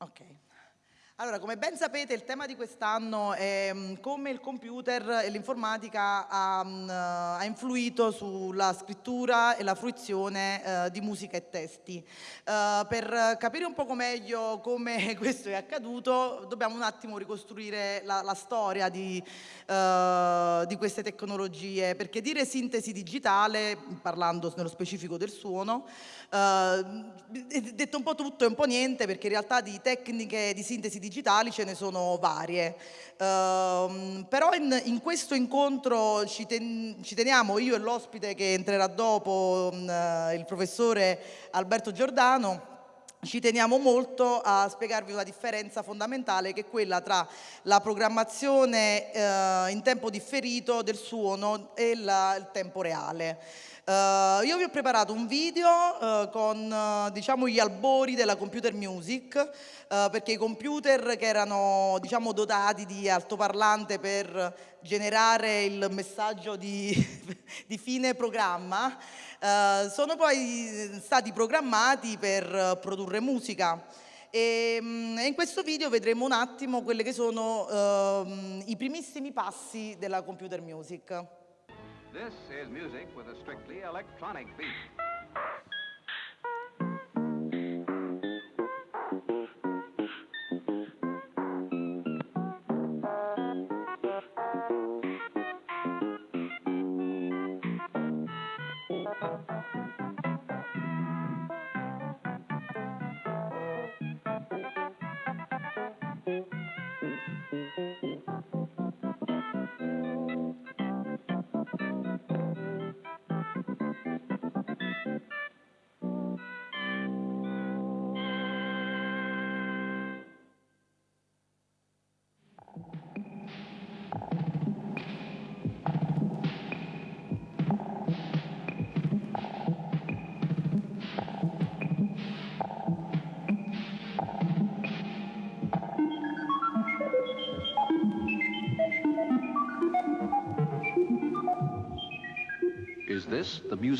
Ok. Allora, come ben sapete, il tema di quest'anno è mm, come il computer e l'informatica ha, mm, ha, influito sulla scrittura e la fruizione uh, di musica e testi. Uh, per capire un poco meglio come questo è accaduto, dobbiamo un attimo ricostruire la, la storia di, uh, di, queste tecnologie, perché dire sintesi digitale, parlando nello specifico del suono, detto un po' tutto e un po' niente, perché in realtà di tecniche di sintesi digitale digitali ce ne sono varie. Uh, però in, in, questo incontro ci, ten, ci, teniamo, io e l'ospite che entrerà dopo, uh, il professore Alberto Giordano, ci teniamo molto a spiegarvi una differenza fondamentale che è quella tra la programmazione uh, in tempo differito del suono e la, il tempo reale. Uh, io vi ho preparato un video uh, con uh, diciamo, gli albori della computer music perché i computer che erano diciamo, dotati di altoparlante per generare il messaggio di, di fine programma sono poi stati programmati per produrre musica. E, um, in questo video vedremo un attimo quelli che sono ehm, i primissimi passi della computer music. This is music with a strictly electronic beat.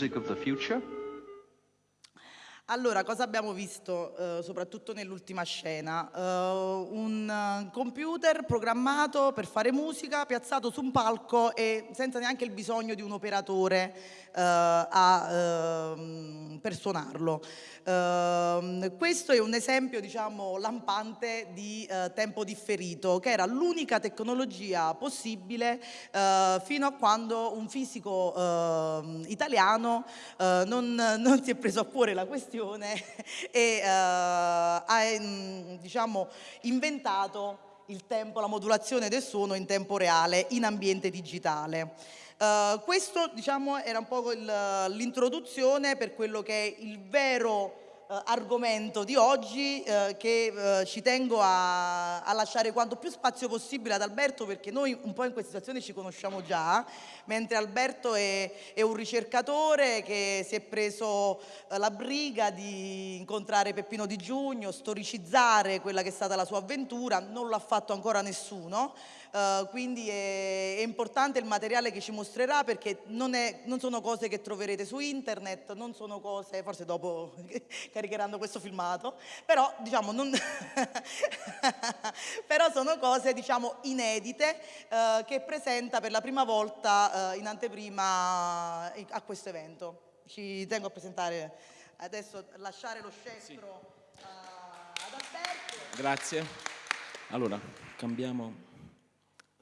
Music of the future? Allora, cosa abbiamo visto eh, soprattutto nell'ultima scena? Uh, un computer programmato per fare musica, piazzato su un palco e senza neanche il bisogno di un operatore uh, a, uh, per suonarlo. Ehm, questo è un esempio diciamo, lampante di tempo differito, che era l'unica tecnologia possibile fino a quando un fisico ehm, italiano non, non si è preso a cuore la questione questione e uh, ha diciamo, inventato il tempo, la modulazione del suono in tempo reale in ambiente digitale. Uh, questo diciamo, era un po' l'introduzione per quello che è il vero eh, argomento di oggi eh, che eh, ci tengo a, a, lasciare quanto più spazio possibile ad Alberto perché noi un po' in questa situazione ci conosciamo già, mentre Alberto è, è un ricercatore che si è preso eh, la briga di incontrare Peppino Di Giugno, storicizzare quella che è stata la sua avventura, non l'ha fatto ancora nessuno, Uh, quindi è, è, importante il materiale che ci mostrerà perché non, è, non, sono cose che troverete su internet, non sono cose, forse dopo caricheranno questo filmato, però, diciamo, non però sono cose diciamo, inedite uh, che presenta per la prima volta uh, in anteprima a questo evento. Ci tengo a presentare adesso, lasciare lo scettro sì. ad Alberto. Grazie. Allora, cambiamo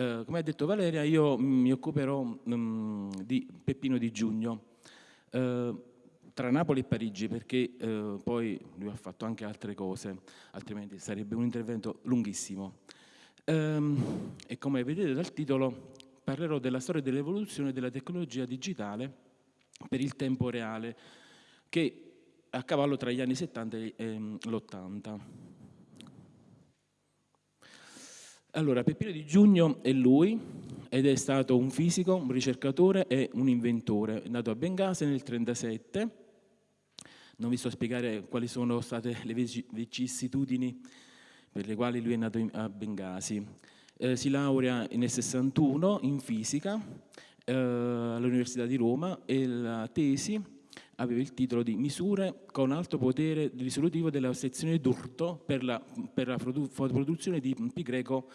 Eh, come ha detto Valeria, io mi occuperò um, di Peppino di Giugno, uh, tra Napoli e Parigi, perché uh, poi lui ha fatto anche altre cose, altrimenti sarebbe un intervento lunghissimo. Um, e come vedete dal titolo, parlerò della storia dell'evoluzione della tecnologia digitale per il tempo reale, che a cavallo tra gli anni 70 e l'80. Allora, Peppino Di Giugno è lui ed è stato un fisico, un ricercatore e un inventore. È nato a Bengasi nel 1937. Non vi sto a spiegare quali sono state le vicissitudini per le quali lui è nato a Bengasi. Eh, si laurea nel 61 in fisica eh, all'Università di Roma e la tesi aveva il titolo di Misure con alto potere risolutivo della sezione d'urto per la, per la produzione di pi greco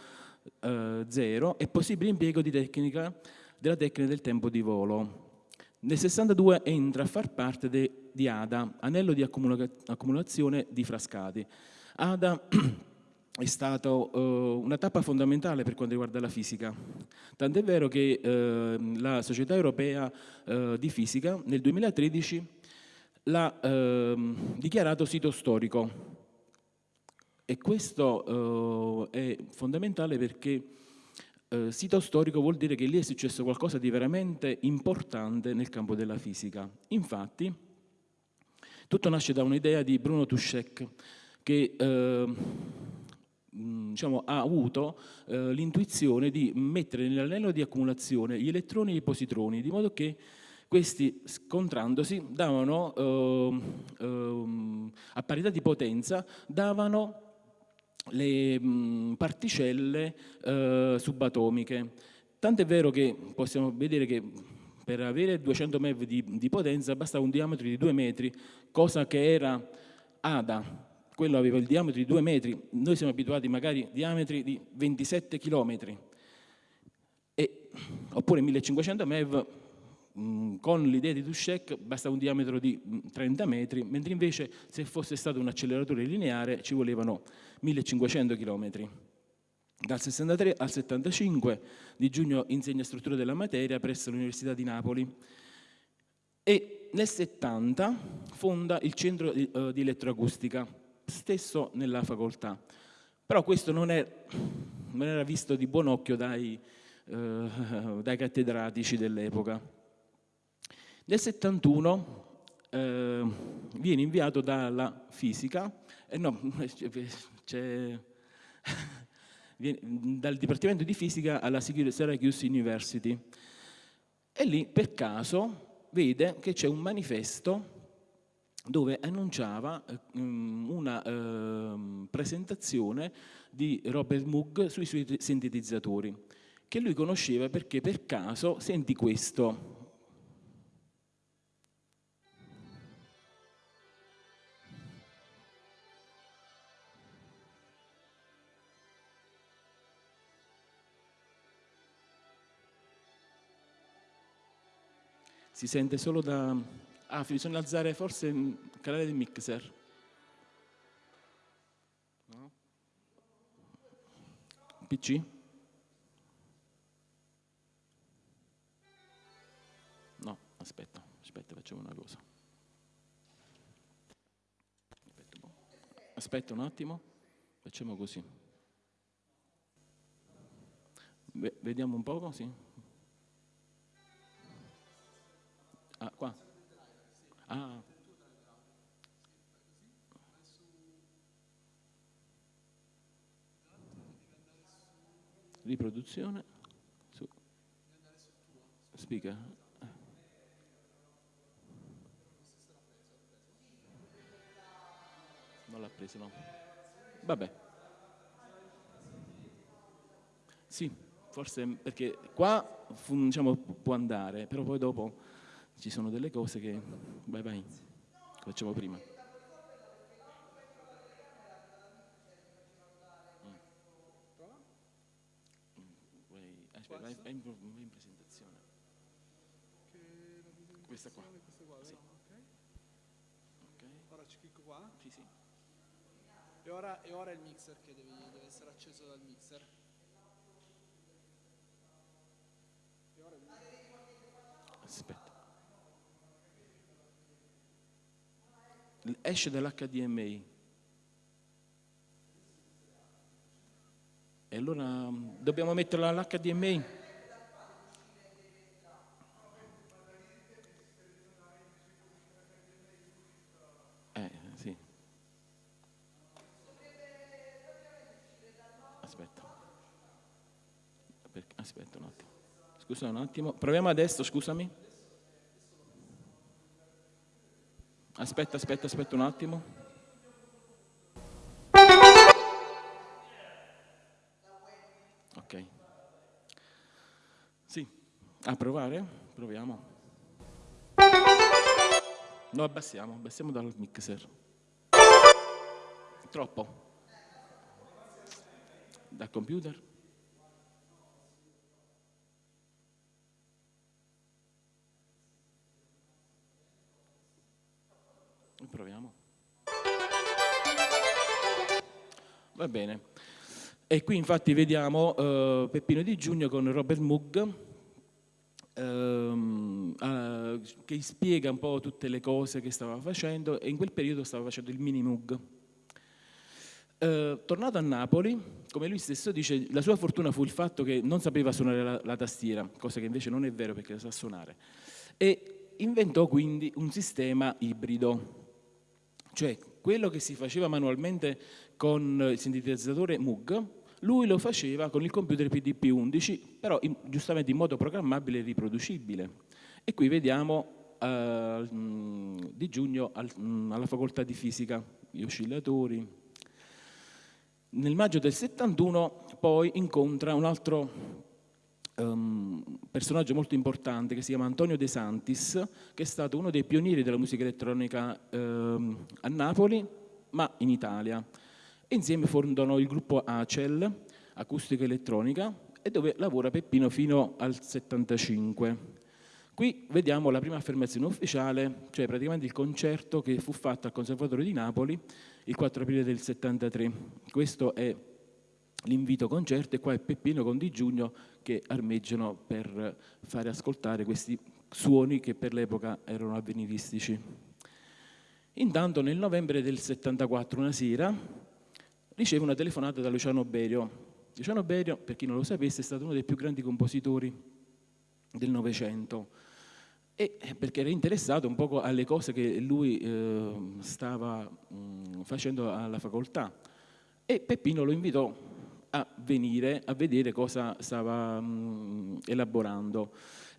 eh, 0 e possibile impiego tecnica, della tecnica del tempo di volo. Nel 62 entra a far parte de, di ADA, anello di accumula, accumulazione di frascati. ADA è stata uh, una tappa fondamentale per quanto riguarda la fisica. Tant'è vero che uh, la Società Europea uh, di Fisica nel 2013 l'ha ehm, dichiarato sito storico. E questo è fondamentale perché sito storico vuol dire che lì è successo qualcosa di veramente importante nel campo della fisica. Infatti, tutto nasce da un'idea di Bruno Tuschek che Mm, diciamo, ha avuto eh, l'intuizione di mettere nell'anello di accumulazione gli elettroni e i positroni, di modo che questi scontrandosi davano, eh, eh, a parità di potenza, davano le mh, mm, particelle eh, subatomiche. Tant'è vero che possiamo vedere che per avere 200 MeV di, di potenza bastava un diametro di 2 metri, cosa che era ADA, quello aveva il diametro di 2 metri, noi siamo abituati magari a diametri di 27 km, e, oppure 1500 MeV con l'idea di Dushek basta un diametro di 30 metri, mentre invece se fosse stato un acceleratore lineare ci volevano 1500 km. Dal 63 al 75 di giugno insegna struttura della materia presso l'Università di Napoli e nel 70 fonda il centro di, uh, di elettroacustica stesso nella facoltà. Però questo non, è, non era visto di buon occhio dai, eh, dai cattedratici dell'epoca. Nel 71 eh, viene inviato dalla fisica, eh no, viene, dal Dipartimento di Fisica alla Syracuse University e lì per caso vede che c'è un manifesto dove annunciava eh, mm, una eh, presentazione di Robert Moog sui suoi sintetizzatori, che lui conosceva perché per caso senti questo. Si sente solo da, Ah, bisogna alzare forse il canale del mixer. No? PC? No, aspetta, aspetta, facciamo una cosa. Aspetta un, aspetta un attimo, facciamo così. Vediamo un poco, sì. Ah, qua. Ah. Riproduzione. Su. Speaker. Non l'ha preso, no. Vabbè. Sì, forse perché qua diciamo, può andare, però poi dopo ci sono delle cose che... Vai, vai, facciamo prima. Aspetta, vai, vai, in, in presentazione. Questa qua. Questa qua, sì. Ora ci clicco qua. Sì, sì. E ora, e ora il mixer che devi, deve essere acceso dal mixer. Aspetta. esce dall'HDMI. E allora mm, dobbiamo metterla all'HDMI? Eh, aspetta un attimo. Scusa un attimo. Proviamo adesso, scusami. Aspetta, aspetta, aspetta un attimo. Ok. Sì. A provare? Proviamo. No, abbassiamo, abbassiamo dal mixer. Troppo. Dal computer? Va bene. E qui infatti vediamo eh, Peppino Di Giugno con Robert Moog ehm, eh, che spiega un po' tutte le cose che stava facendo e in quel periodo stava facendo il mini Moog. Eh, tornato a Napoli, come lui stesso dice, la sua fortuna fu il fatto che non sapeva suonare la, la tastiera, cosa che invece non è vero perché la sa suonare, e inventò quindi un sistema ibrido, cioè quello che si faceva manualmente con il sintetizzatore Moog, lui lo faceva con il computer PDP-11, però in, giustamente in modo programmabile e riproducibile. E qui vediamo eh, di giugno al, alla facoltà di fisica, gli oscillatori. Nel maggio del 71 poi incontra un altro um, personaggio molto importante che si chiama Antonio De Santis, che è stato uno dei pionieri della musica elettronica um, a Napoli, ma in Italia. Insieme fondano il gruppo ACEL, Acustica Elettronica, e dove lavora Peppino fino al 75. Qui vediamo la prima affermazione ufficiale, cioè praticamente il concerto che fu fatto al Conservatorio di Napoli il 4 aprile del 73. Questo è l'invito concerto e qua è Peppino con Di Giugno che armeggiano per fare ascoltare questi suoni che per l'epoca erano avveniristici. Intanto nel novembre del 74, una sera, riceve una telefonata da Luciano Berio. Luciano Berio, per chi non lo sapesse, è stato uno dei più grandi compositori del Novecento e perché era interessato un po' alle cose che lui eh, stava mh, facendo alla facoltà e Peppino lo invitò a venire a vedere cosa stava mh, elaborando.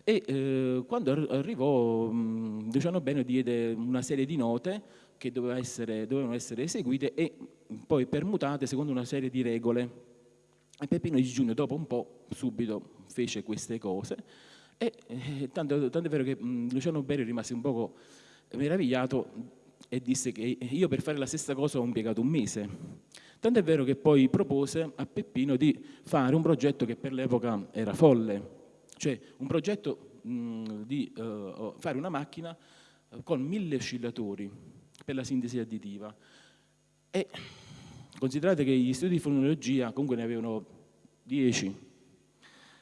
E eh, quando arrivò, mh, Luciano Bene diede una serie di note che doveva essere, dovevano essere eseguite e poi permutate secondo una serie di regole. E Peppino di Giugno, dopo un po', subito fece queste cose. E eh, tanto, tanto, è vero che mh, Luciano Bene rimase un poco meravigliato e disse che io per fare la stessa cosa ho impiegato un mese. Tanto è vero che poi propose a Peppino di fare un progetto che per l'epoca era folle, cioè un progetto mh, di uh, fare una macchina uh, con mille oscillatori per la sintesi additiva. E considerate che gli studi di fonologia comunque ne avevano 10,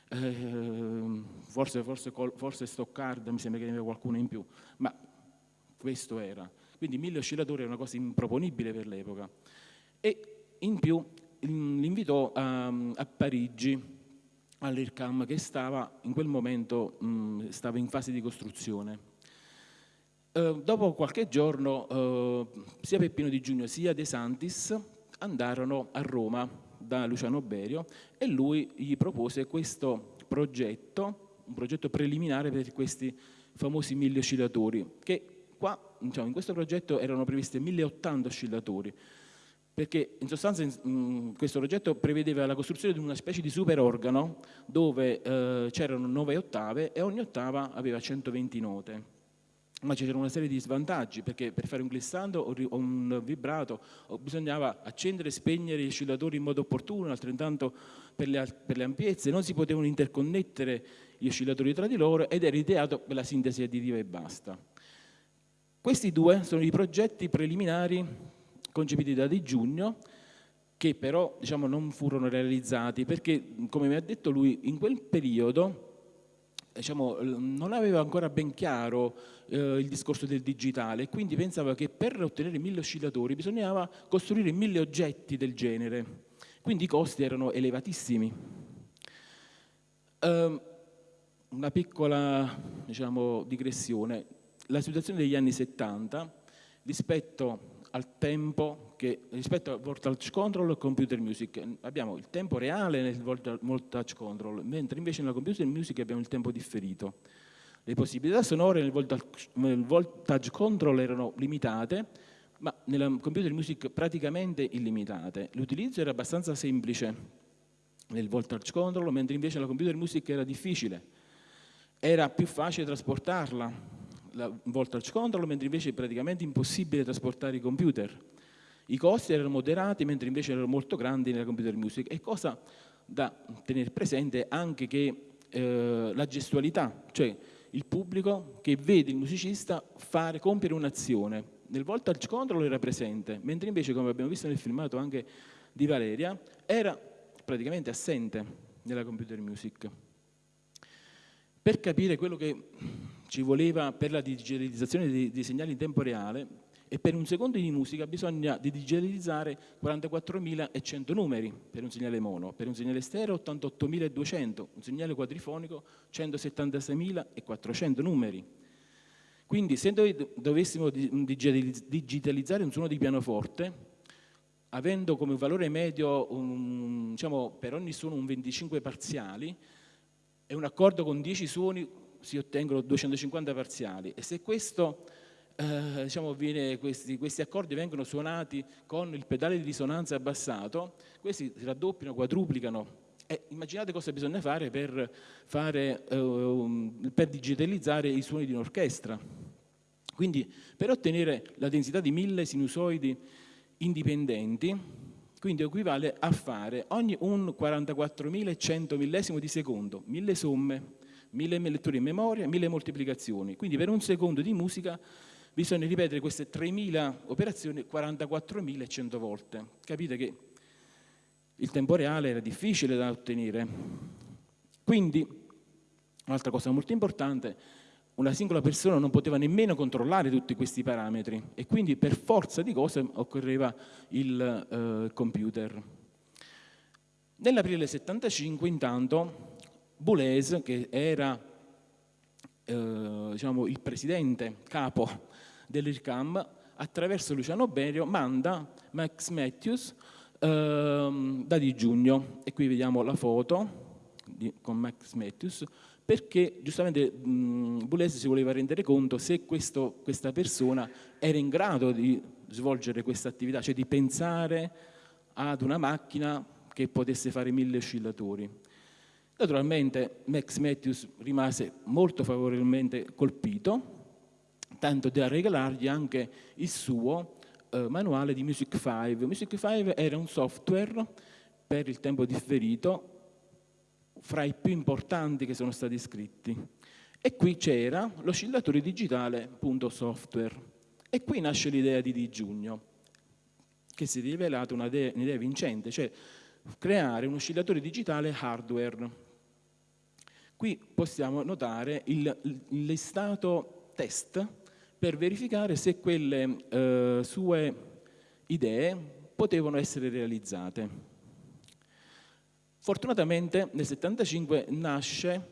eh, forse, forse, forse Stoccard mi sembra che ne aveva qualcuno in più, ma questo era. Quindi mille oscillatori è una cosa improponibile per l'epoca. E in più l'invitò a, a Parigi all'IRCAM che stava in quel momento mh, stava in fase di costruzione. Eh, dopo qualche giorno eh, sia Peppino Di Giugno sia De Santis andarono a Roma da Luciano Berio e lui gli propose questo progetto, un progetto preliminare per questi famosi mille oscillatori, che qua diciamo, in questo progetto erano previsti 1080 oscillatori, perché in sostanza in, questo progetto prevedeva la costruzione di una specie di superorgano dove eh, c'erano nove ottave e ogni ottava aveva 120 note. Ma c'era una serie di svantaggi perché per fare un glissando o un vibrato bisognava accendere e spegnere gli oscillatori in modo opportuno, altrettanto per le, per le ampiezze, non si potevano interconnettere gli oscillatori tra di loro ed era ideato per la sintesi additiva e basta. Questi due sono i progetti preliminari concepiti da Di Giugno, che però diciamo, non furono realizzati perché, come mi ha detto lui, in quel periodo diciamo, non aveva ancora ben chiaro eh, il discorso del digitale quindi pensava che per ottenere mille oscillatori bisognava costruire mille oggetti del genere, quindi i costi erano elevatissimi. Eh, una piccola diciamo, digressione, la situazione degli anni 70 rispetto al tempo che rispetto al voltage control e computer music abbiamo il tempo reale nel voltage control, mentre invece nella computer music abbiamo il tempo differito. Le possibilità sonore nel voltage, nel voltage control erano limitate, ma nella computer music praticamente illimitate. L'utilizzo era abbastanza semplice nel voltage control, mentre invece nella computer music era difficile. Era più facile trasportarla, la voltage control, mentre invece è praticamente impossibile trasportare i computer. I costi erano moderati, mentre invece erano molto grandi nella computer music. E cosa da tenere presente anche che eh, la gestualità, cioè il pubblico che vede il musicista fare, compiere un'azione. Nel voltage control era presente, mentre invece, come abbiamo visto nel filmato anche di Valeria, era praticamente assente nella computer music. Per capire quello che ci voleva per la digitalizzazione dei, dei segnali in tempo reale e per un secondo di musica bisogna digitalizzare 44.100 numeri per un segnale mono, per un segnale stereo 88.200, un segnale quadrifonico 176.400 numeri. Quindi se dovessimo digitalizzare un suono di pianoforte, avendo come valore medio un, diciamo, per ogni suono un 25 parziali, e un accordo con 10 suoni si ottengono 250 parziali. E se questo, eh, diciamo, viene, questi, questi, accordi vengono suonati con il pedale di risonanza abbassato, questi si raddoppiano, quadruplicano. E immaginate cosa bisogna fare per, fare, eh, per digitalizzare i suoni di un'orchestra. Quindi per ottenere la densità di mille sinusoidi indipendenti, quindi equivale a fare ogni un 44.100 millesimo di secondo, mille somme, mille letture in memoria, mille moltiplicazioni. Quindi per un secondo di musica bisogna ripetere queste 3.000 operazioni 44.100 volte. Capite che il tempo reale era difficile da ottenere. Quindi, un'altra cosa molto importante, una singola persona non poteva nemmeno controllare tutti questi parametri e quindi per forza di cose occorreva il eh, computer. Nell'aprile 75 intanto Boulez, che era eh, diciamo, il presidente capo dell'IRCAM, attraverso Luciano Berio manda Max Matthews eh, da di giugno e qui vediamo la foto di, con Max Matthews perché giustamente Boulez si voleva rendere conto se questo, questa persona era in grado di svolgere questa attività, cioè di pensare ad una macchina che potesse fare mille oscillatori. Naturalmente Max Matthews rimase molto favorevolmente colpito, tanto da regalargli anche il suo eh, manuale di Music 5. Music 5 era un software per il tempo differito fra i più importanti che sono stati scritti. E qui c'era l'oscillatore digitale.software. E qui nasce l'idea di Di Giugno, che si è rivelata un'idea vincente, cioè creare un oscillatore digitale hardware Qui possiamo notare il, listato test per verificare se quelle eh, sue idee potevano essere realizzate. Fortunatamente nel 1975 nasce,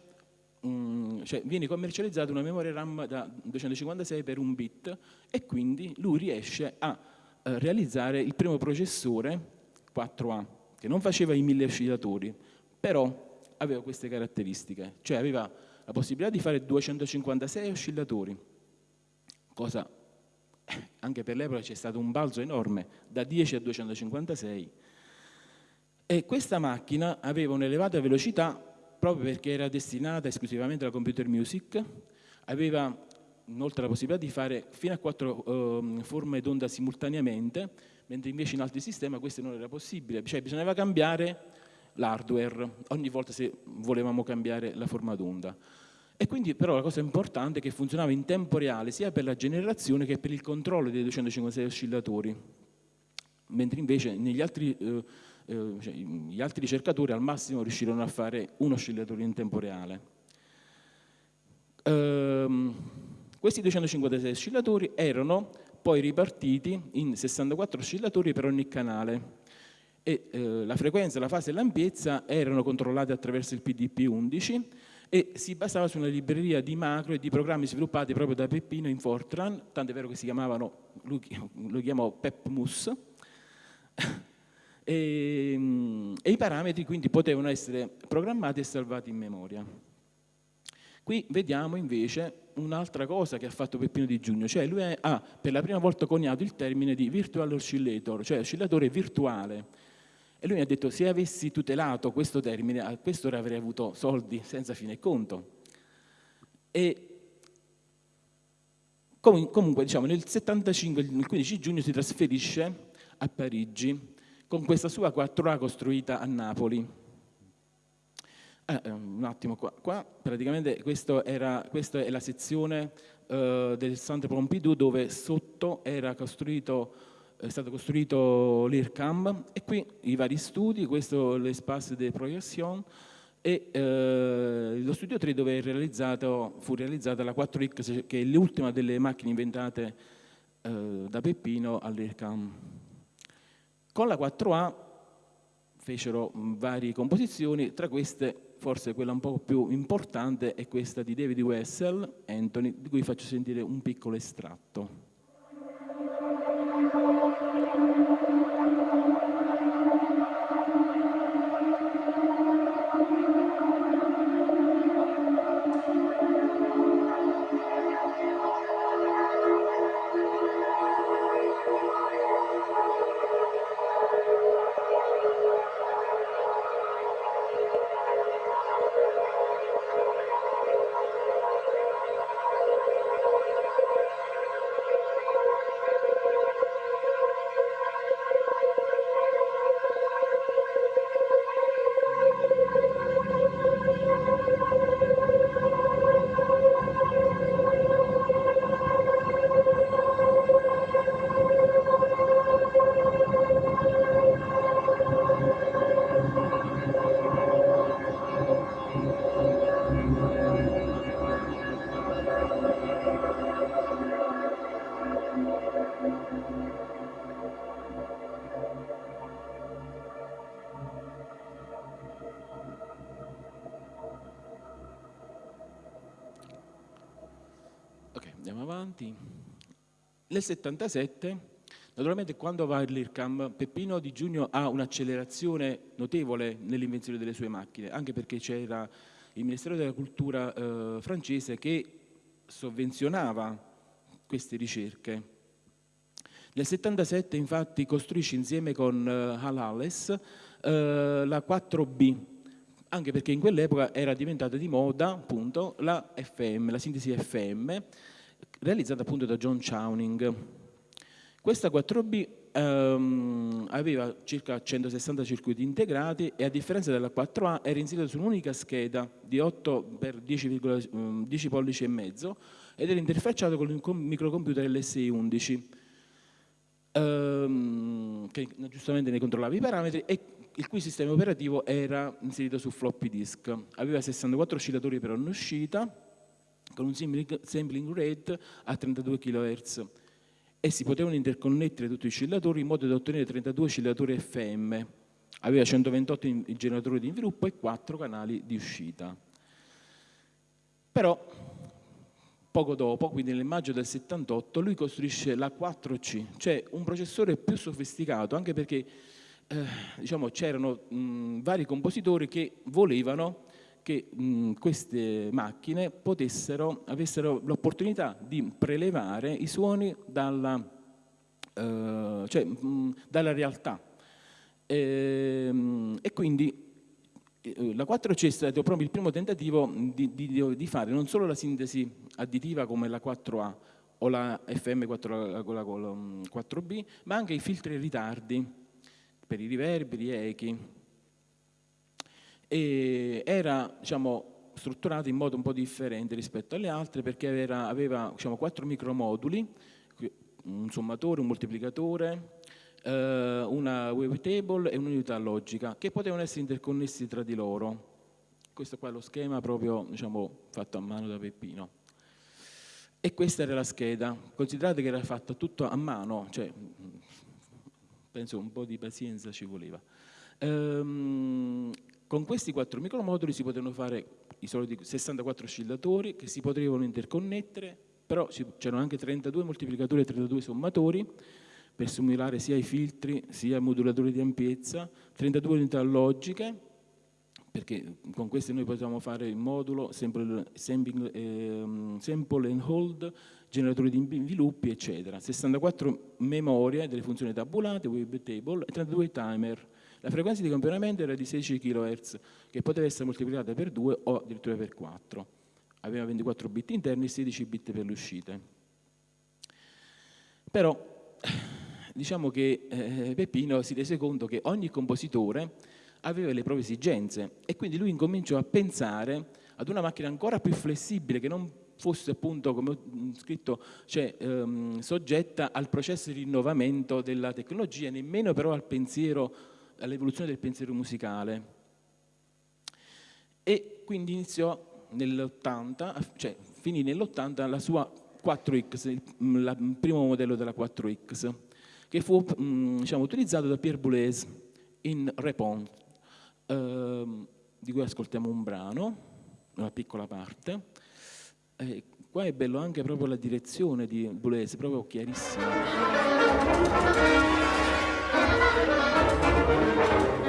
mh, cioè viene commercializzata una memoria RAM da 256 per un bit e quindi lui riesce a eh, realizzare il primo processore 4A, che non faceva i mille oscillatori, però aveva queste caratteristiche, cioè aveva la possibilità di fare 256 oscillatori, cosa anche per l'epoca c'è stato un balzo enorme, da 10 a 256, e questa macchina aveva un'elevata velocità proprio perché era destinata esclusivamente alla computer music, aveva inoltre la possibilità di fare fino a quattro eh, forme d'onda simultaneamente, mentre invece in altri sistemi questo non era possibile, cioè bisognava cambiare l'hardware ogni volta se volevamo cambiare la forma d'onda. E quindi però la cosa importante è che funzionava in tempo reale sia per la generazione che per il controllo dei 256 oscillatori, mentre invece negli altri, eh, eh, cioè, gli altri ricercatori al massimo riuscirono a fare un oscillatore in tempo reale. Ehm, questi 256 oscillatori erano poi ripartiti in 64 oscillatori per ogni canale e eh, la frequenza, la fase e l'ampiezza erano controllate attraverso il PDP-11 e si basava su una libreria di macro e di programmi sviluppati proprio da Peppino in Fortran, tanto è vero che si chiamavano, lui lo chiamò PepMus, e, e i parametri quindi potevano essere programmati e salvati in memoria. Qui vediamo invece un'altra cosa che ha fatto Peppino Di Giugno, cioè lui ha per la prima volta coniato il termine di virtual oscillator, cioè oscillatore virtuale. E lui mi ha detto se avessi tutelato questo termine, a quest'ora avrei avuto soldi senza fine conto. E comunque diciamo nel 75, il 15 giugno si trasferisce a Parigi con questa sua 4A costruita a Napoli. Eh, un attimo qua, qua praticamente era, questa è la sezione eh, del Centre Pompidou dove sotto era costruito, è stato costruito l'IRCAM e qui i vari studi, questo l'espace de projection e eh, lo studio 3 dove fu realizzata la 4X che è l'ultima delle macchine inventate eh, da Peppino all'IRCAM. Con la 4A fecero varie composizioni, tra queste forse quella un po' più importante è questa di David Wessel, Anthony, di cui faccio sentire un piccolo estratto. Avanti. Nel 77, naturalmente quando va all'IRCAM, Peppino Di Giugno ha un'accelerazione notevole nell'invenzione delle sue macchine, anche perché c'era il Ministero della Cultura eh, francese che sovvenzionava queste ricerche. Nel 77 infatti costruisce insieme con uh, Halales uh, la 4B, anche perché in quell'epoca era diventata di moda appunto la FM, la sintesi FM, realizzata appunto da John Chowning. Questa 4B ehm, aveva circa 160 circuiti integrati e a differenza della 4A era inserita su un'unica scheda di 8 x 10, 10 pollici e mezzo ed era interfacciato con il microcomputer LSI-11 ehm, che giustamente ne controllava i parametri e il cui sistema operativo era inserito su floppy disk. Aveva 64 oscillatori per ogni uscita con un sampling rate a 32 kHz e si potevano interconnettere tutti gli oscillatori in modo da ottenere 32 oscillatori FM. Aveva 128 generatori di sviluppo e 4 canali di uscita. Però, poco dopo, quindi nel maggio del 78, lui costruisce la 4C, cioè un processore più sofisticato, anche perché eh, diciamo, c'erano vari compositori che volevano che mh, queste macchine potessero, avessero l'opportunità di prelevare i suoni dalla, eh, cioè, mh, dalla realtà. E, ehm, e quindi eh, la 4C è stato proprio il primo tentativo di, di, di, fare non solo la sintesi additiva come la 4A o la FM4, con la 4B, ma anche i filtri e ritardi per i riverberi, echi, e era diciamo, strutturato in modo un po' differente rispetto alle altre perché era, aveva diciamo, quattro micromoduli, un sommatore, un moltiplicatore, eh, una wavetable e un'unità logica che potevano essere interconnessi tra di loro. Questo qua è lo schema proprio diciamo, fatto a mano da Peppino. E questa era la scheda. Considerate che era fatta tutto a mano, cioè, penso un po' di pazienza ci voleva. Ehm, Con questi quattro micromoduli si potevano fare i soliti 64 oscillatori che si potevano interconnettere, però c'erano anche 32 moltiplicatori e 32 sommatori per simulare sia i filtri sia i modulatori di ampiezza, 32 unità logiche, perché con queste noi potevamo fare il modulo, sample, sample, eh, sample and hold, generatori di inviluppi, eccetera. 64 memorie delle funzioni tabulate, web table e 32 timer. La frequenza di campionamento era di 16 kHz, che poteva essere moltiplicata per 2 o addirittura per 4. Aveva 24 bit interni e 16 bit per le uscite. Però diciamo che eh, Peppino si rese conto che ogni compositore aveva le proprie esigenze e quindi lui incominciò a pensare ad una macchina ancora più flessibile che non fosse appunto, come ho scritto, cioè, ehm, soggetta al processo di rinnovamento della tecnologia, nemmeno però al pensiero all'evoluzione del pensiero musicale. E quindi iniziò nell'80, cioè finì nell'80 la sua 4X, il, il, primo modello della 4X, che fu mh, diciamo, utilizzato da Pierre Boulez in Repond, ehm, di cui ascoltiamo un brano, una piccola parte. E qua è bello anche proprio la direzione di Boulez, proprio chiarissima. なるほど。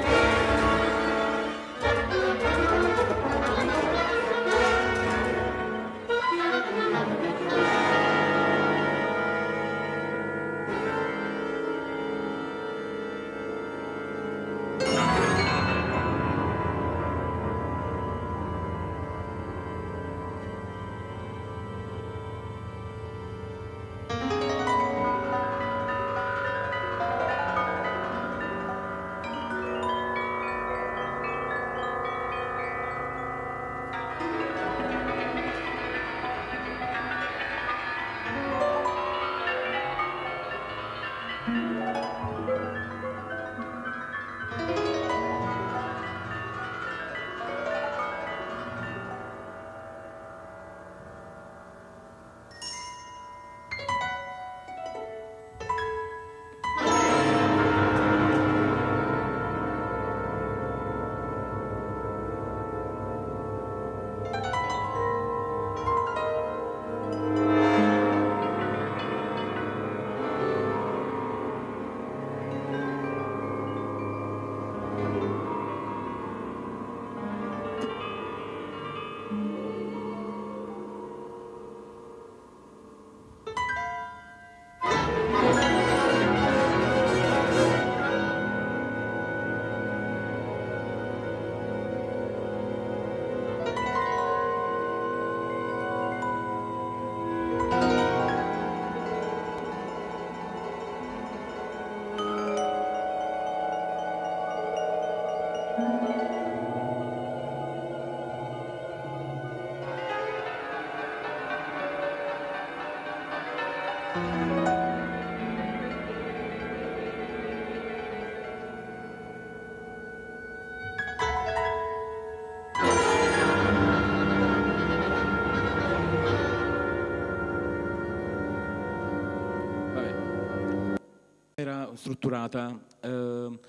Strutturata. Eh,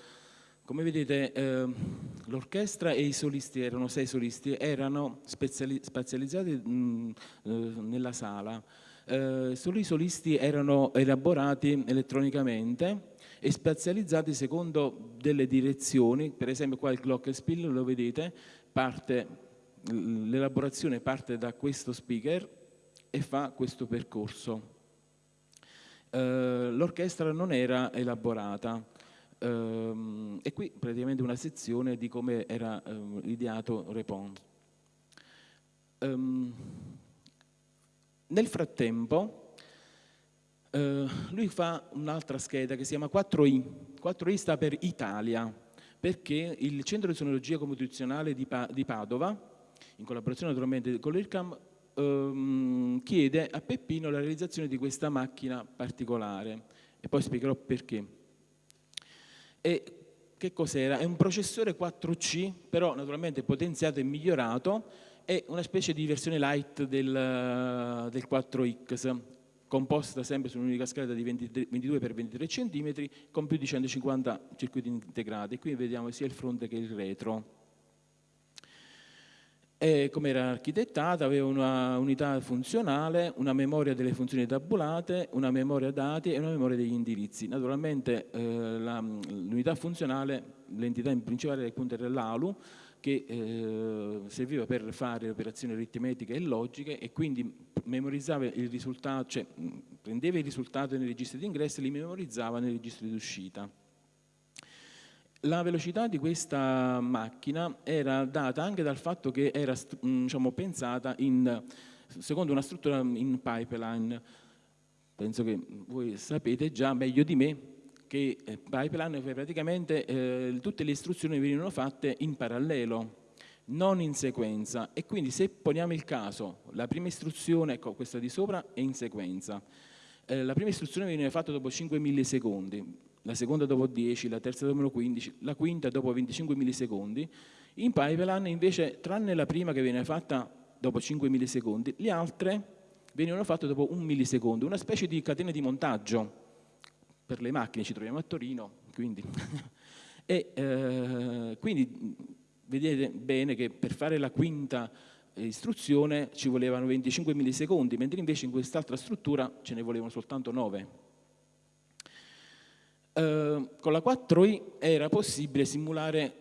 come vedete eh, l'orchestra e i solisti, erano sei solisti, erano spazializzati mh, eh, nella sala. Eh, solo i solisti erano elaborati elettronicamente e spazializzati secondo delle direzioni, per esempio qua il glockenspiel lo vedete, l'elaborazione parte da questo speaker e fa questo percorso. Eh, l'orchestra non era elaborata ehm, e qui praticamente una sezione di come era ehm, ideato Repond. Um, nel frattempo eh, lui fa un'altra scheda che si chiama 4I, 4I sta per Italia, perché il Centro di Sonologia Computazionale di Padova, in collaborazione naturalmente con l'IRCAM, ehm, chiede a Peppino la realizzazione di questa macchina particolare e poi spiegherò perché. E che cos'era? È un processore 4C, però naturalmente potenziato e migliorato, è una specie di versione light del, del 4X, composta sempre su un'unica scala di 23, 22 x 23 cm con più di 150 circuiti integrati. Qui vediamo sia il fronte che il retro. E come era architettata aveva una unità funzionale, una memoria delle funzioni tabulate, una memoria dati e una memoria degli indirizzi. Naturalmente eh, l'unità funzionale, l'entità principale era l'ALU, che eh, serviva per fare operazioni aritmetiche e logiche e quindi memorizzava il risultato, cioè prendeva i risultati nei registri di ingresso e li memorizzava nei registri di uscita. La velocità di questa macchina era data anche dal fatto che era mm, diciamo, pensata in, secondo una struttura in pipeline. Penso che voi sapete già meglio di me che eh, pipeline praticamente eh, tutte le istruzioni venivano fatte in parallelo, non in sequenza. E quindi se poniamo il caso, la prima istruzione, ecco questa di sopra è in sequenza, eh, la prima istruzione veniva fatta dopo 5 millisecondi, la seconda dopo 10, la terza dopo 15, la quinta dopo 25 millisecondi. In pipeline invece, tranne la prima che viene fatta dopo 5 millisecondi, le altre venivano fatte dopo un millisecondo, una specie di catena di montaggio. Per le macchine ci troviamo a Torino, quindi. e eh, quindi vedete bene che per fare la quinta istruzione ci volevano 25 millisecondi, mentre invece in quest'altra struttura ce ne volevano soltanto 9. Eh, con la 4i era possibile simulare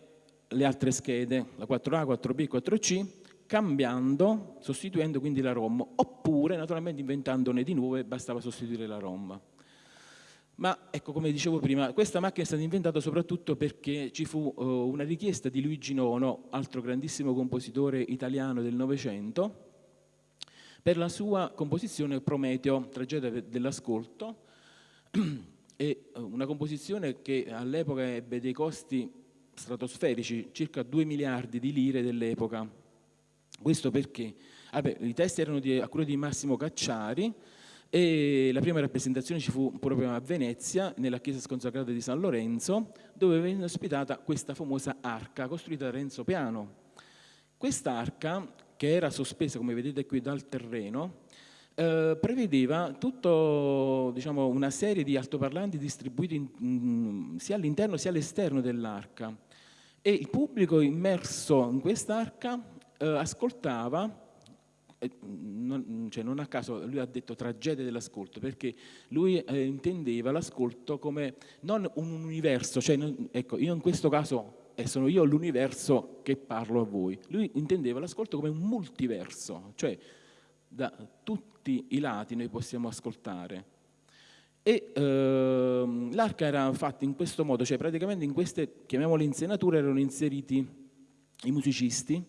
le altre schede, la 4A, 4B e 4C, cambiando, sostituendo quindi la ROM, oppure naturalmente inventandone di nuove, bastava sostituire la ROM. Ma ecco, come dicevo prima, questa macchina è stata inventata soprattutto perché ci fu uh, una richiesta di Luigi Nono, altro grandissimo compositore italiano del Novecento, per la sua composizione Prometeo, tragedia dell'ascolto, è eh, una composizione che all'epoca ebbe dei costi stratosferici, circa 2 miliardi di lire dell'epoca. Questo perché Vabbè, i testi erano di, a cura di Massimo Cacciari e la prima rappresentazione ci fu proprio a Venezia, nella chiesa sconsacrata di San Lorenzo, dove venne ospitata questa famosa arca costruita da Renzo Piano. Quest'arca, che era sospesa, come vedete qui, dal terreno, eh, prevedeva tutto, diciamo, una serie di altoparlanti distribuiti in, in, sia all'interno sia all'esterno dell'arca. E il pubblico immerso in quest'arca eh, ascoltava non, cioè non, a caso lui ha detto tragedia dell'ascolto perché lui eh, intendeva l'ascolto come non un universo, cioè non, ecco io in questo caso eh, sono io l'universo che parlo a voi, lui intendeva l'ascolto come un multiverso, cioè da tutti i lati noi possiamo ascoltare. E ehm, l'arca era fatta in questo modo, cioè praticamente in queste, chiamiamole insenature, erano inseriti i musicisti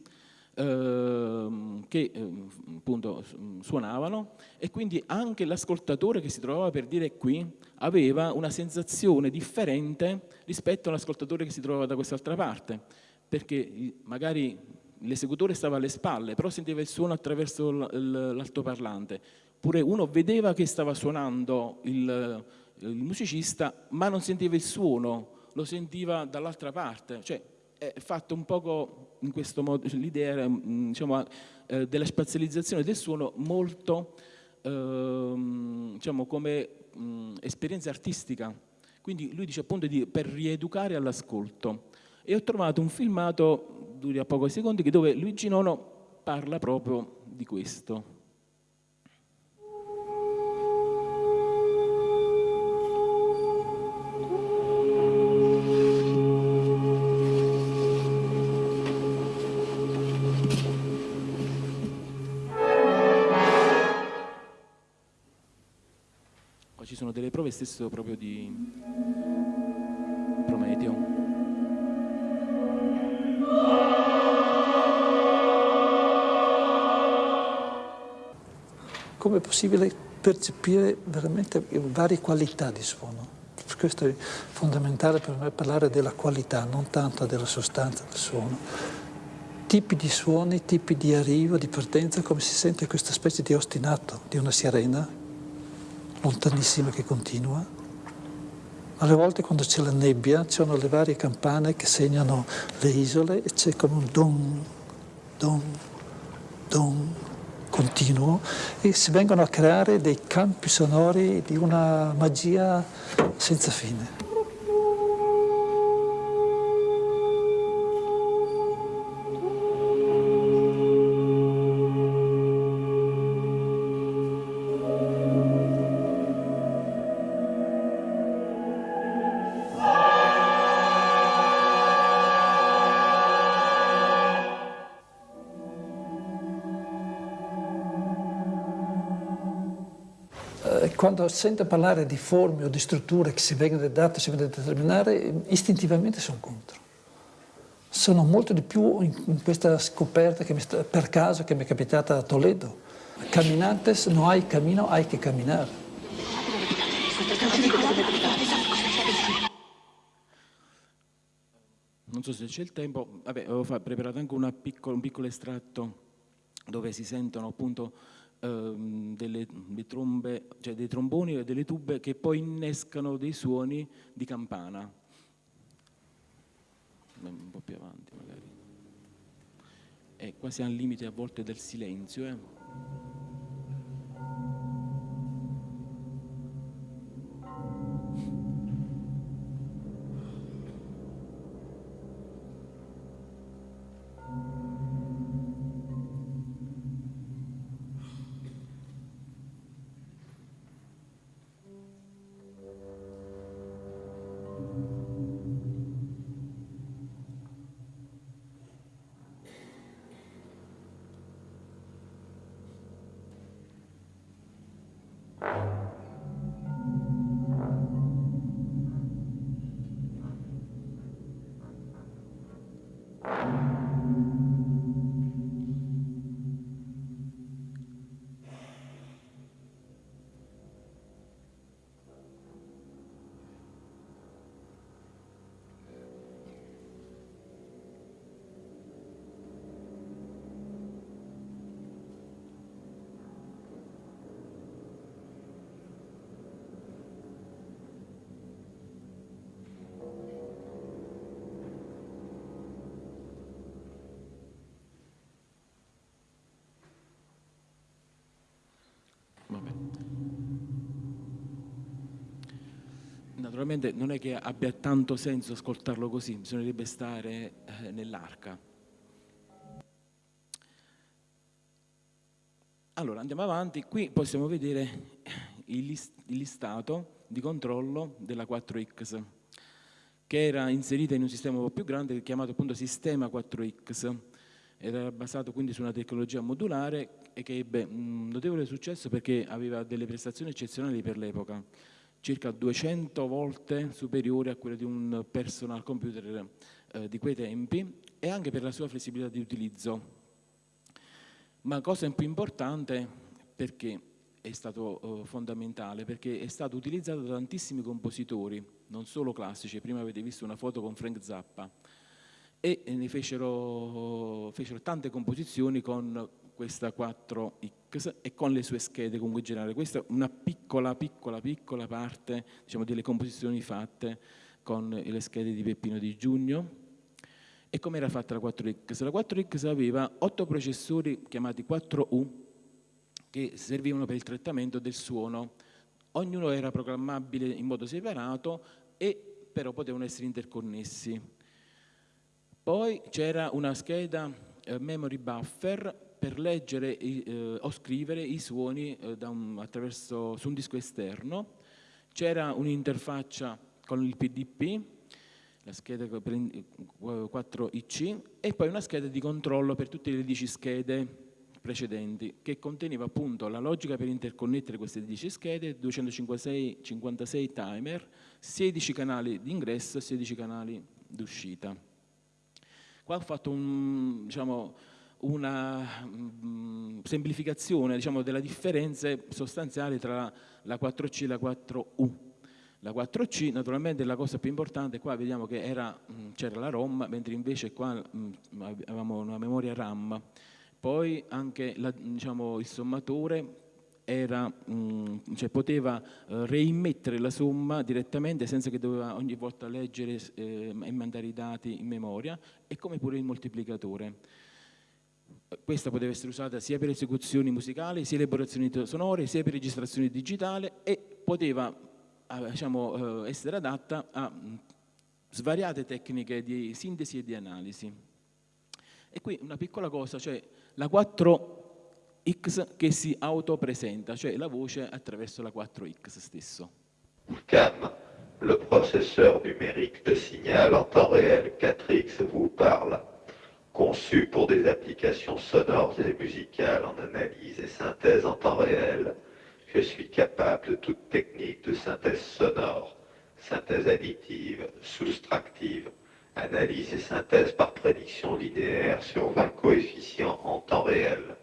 ehm, che ehm, appunto suonavano e quindi anche l'ascoltatore che si trovava per dire qui aveva una sensazione differente rispetto all'ascoltatore che si trovava da quest'altra parte, perché magari l'esecutore stava alle spalle, però sentiva il suono attraverso l'altoparlante. Pure uno vedeva che stava suonando il, il, musicista, ma non sentiva il suono, lo sentiva dall'altra parte. Cioè, è fatto un poco in questo modo, l'idea diciamo, della spazializzazione del suono molto eh, diciamo, come mh, mm, esperienza artistica. Quindi lui dice appunto di, per rieducare all'ascolto. E ho trovato un filmato dura pochi secondi, dove Luigi Nono parla proprio di questo. Qua ci sono delle prove stesso proprio di come è possibile percepire veramente varie qualità di suono. Questo è fondamentale per me parlare della qualità, non tanto della sostanza del suono. Tipi di suoni, tipi di arrivo, di partenza, come si sente questa specie di ostinato di una sirena, lontanissima che continua. Alle volte quando c'è la nebbia, ci sono le varie campane che segnano le isole e c'è come un don, don, don, continuo e si vengono a creare dei campi sonori di una magia senza fine. Sento parlare di forme o di strutture che si vengono date, si vengono a determinare, istintivamente sono contro. Sono molto di più in, questa scoperta che mi sta, per caso che mi è capitata a Toledo. Caminantes, no hay camino, hay que caminar. Non so se c'è il tempo, vabbè, avevo preparato anche piccolo, un piccolo estratto dove si sentono appunto ehm, delle, trombe, cioè dei tromboni e delle tube che poi innescano dei suoni di campana. Un po' più avanti magari. E quasi al limite a volte del silenzio. Eh. Naturalmente non è che abbia tanto senso ascoltarlo così, bisognerebbe stare eh, nell'arca. Allora, andiamo avanti, qui possiamo vedere il, list il listato di controllo della 4X, che era inserita in un sistema un po' più grande chiamato appunto sistema 4X, era basato quindi su una tecnologia modulare e che ebbe un notevole successo perché aveva delle prestazioni eccezionali per l'epoca circa 200 volte superiore a quelle di un personal computer eh, di quei tempi e anche per la sua flessibilità di utilizzo. Ma cosa più importante, perché è stato eh, fondamentale, perché è stato utilizzato da tantissimi compositori, non solo classici, prima avete visto una foto con Frank Zappa, e ne fecero, fecero tante composizioni con questa 4X e con le sue schede comunque generali. Questa è una piccola, piccola, piccola parte diciamo, delle composizioni fatte con le schede di Peppino di Giugno. E come era fatta la 4X? La 4X aveva otto processori chiamati 4U che servivano per il trattamento del suono. Ognuno era programmabile in modo separato e però potevano essere interconnessi. Poi c'era una scheda eh, memory buffer per leggere eh, o scrivere i suoni eh, un, su un disco esterno. C'era un'interfaccia con il PDP, la scheda per 4IC, e poi una scheda di controllo per tutte le 10 schede precedenti, che conteneva appunto la logica per interconnettere queste 10 schede, 256 56 timer, 16 canali di ingresso e 16 canali d'uscita. Qua ho fatto un, diciamo, una mh, semplificazione diciamo, delle differenze sostanziali tra la 4C e la 4U. La 4C naturalmente è la cosa più importante, qua vediamo che c'era la ROM, mentre invece qua mh, avevamo una memoria RAM. Poi anche la, diciamo, il sommatore era, mh, cioè poteva eh, reimmettere la somma direttamente senza che doveva ogni volta leggere eh, e mandare i dati in memoria e come pure il moltiplicatore questa poteva essere usata sia per esecuzioni musicali, sia elaborazioni sonore, sia per registrazioni digitali e poteva eh, diciamo, eh, essere adatta a svariate tecniche di sintesi e di analisi. E qui una piccola cosa, cioè la 4X che si autopresenta, cioè la voce attraverso la 4X stesso. CAM, le processeur numérique de signal en temps réel 4X vous parle. Conçu pour des applications sonores et musicales en analyse et synthèse en temps réel. Je suis capable de toute technique de synthèse sonore, synthèse additive, soustractive, analyse et synthèse par prédiction linéaire sur 20 coefficients en temps réel.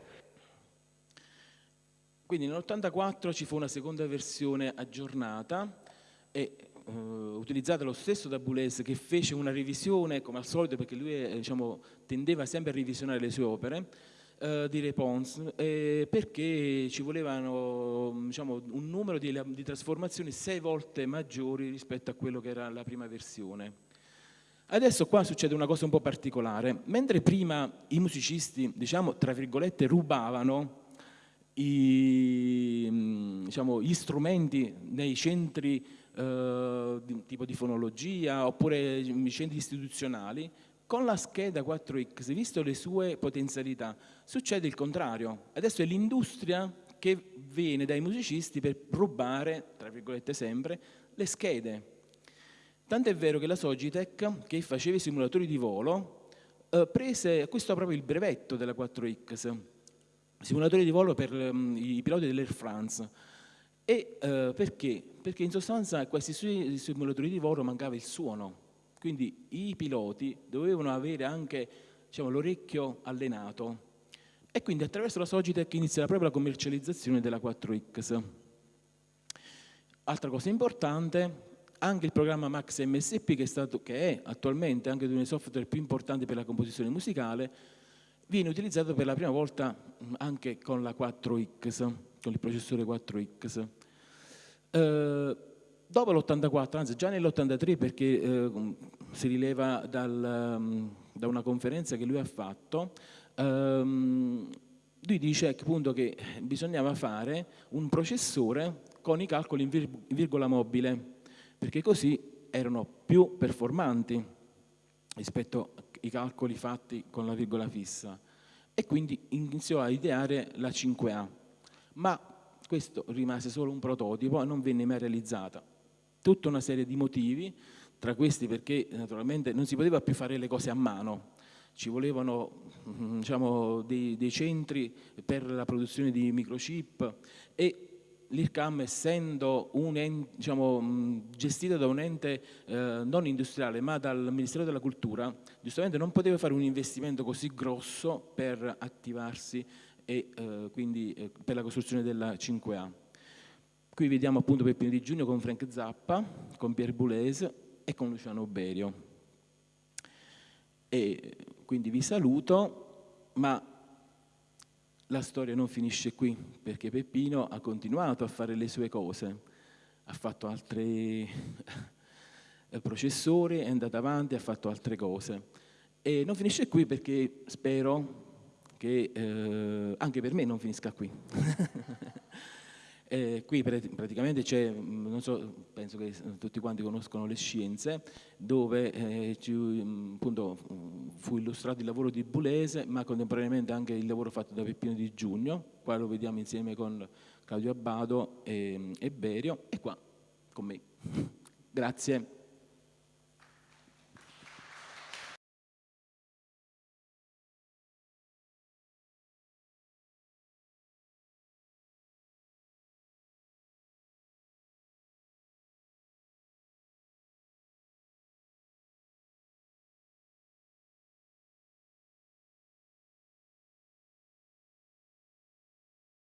Quindi nell'84 ci fu una seconda versione aggiornata e eh, utilizzata lo stesso da Boulez che fece una revisione, come al solito, perché lui eh, diciamo, tendeva sempre a revisionare le sue opere, eh, di Repons, eh, perché ci volevano diciamo, un numero di, di trasformazioni sei volte maggiori rispetto a quello che era la prima versione. Adesso qua succede una cosa un po' particolare. Mentre prima i musicisti, diciamo, tra virgolette, rubavano i, diciamo, gli strumenti nei centri eh, tipo di fonologia oppure centri istituzionali, con la scheda 4X, visto le sue potenzialità, succede il contrario. Adesso è l'industria che viene dai musicisti per rubare, tra virgolette sempre, le schede. Tanto è vero che la Sogitech, che faceva i simulatori di volo, eh, prese, acquistò proprio il brevetto della 4X, simulatori di volo per um, i piloti dell'Air France. E eh, perché? Perché in sostanza questi simulatori di volo mancava il suono, quindi i piloti dovevano avere anche diciamo, l'orecchio allenato e quindi attraverso la Sogitech inizia proprio la commercializzazione della 4X. Altra cosa importante, anche il programma Max MSP, che è, stato, che è attualmente anche uno dei software più importanti per la composizione musicale, viene utilizzato per la prima volta anche con la 4X, con il processore 4X. Eh, dopo l'84, anzi già nell'83 perché eh, si rileva dal, um, da una conferenza che lui ha fatto, um, lui dice appunto che bisognava fare un processore con i calcoli in, in virgola mobile, perché così erano più performanti rispetto ai calcoli fatti con la virgola fissa e quindi iniziò a ideare la 5A, ma questo rimase solo un prototipo e non venne mai realizzata. Tutta una serie di motivi, tra questi perché naturalmente non si poteva più fare le cose a mano, ci volevano mm, diciamo, dei, dei, centri per la produzione di microchip e l'IRCAM essendo un diciamo, mm, gestita da un ente eh, non industriale ma dal Ministero della Cultura, giustamente non poteva fare un investimento così grosso per attivarsi e eh, quindi eh, per la costruzione della 5A. Qui vediamo appunto Peppino di Giugno con Frank Zappa, con Pierre Boulez e con Luciano Berio. E quindi vi saluto, ma la storia non finisce qui, perché Peppino ha continuato a fare le sue cose, ha fatto altri processori, è andato avanti, ha fatto altre cose. E non finisce qui perché spero che eh, anche per me non finisca qui. Eh, qui praticamente c'è, mm, non so, penso che tutti quanti conoscono le scienze, dove eh, ci, mm, appunto, fu illustrato il lavoro di Bulese, ma contemporaneamente anche il lavoro fatto da Peppino di Giugno, qua lo vediamo insieme con Claudio Abbado e, e Berio, e qua con me. Grazie.